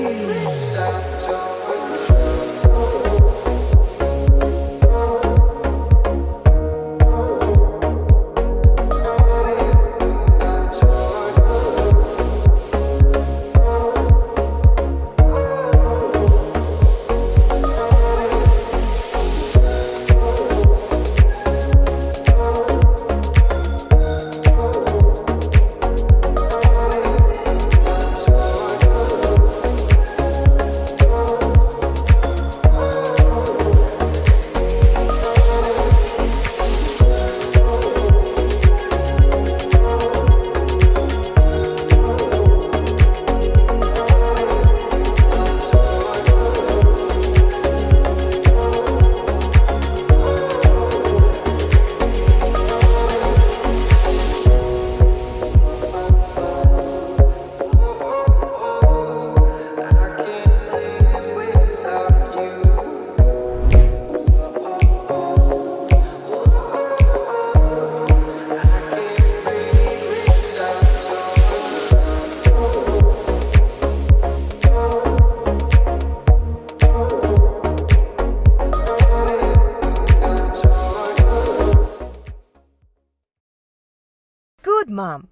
Oh. Good, Mom.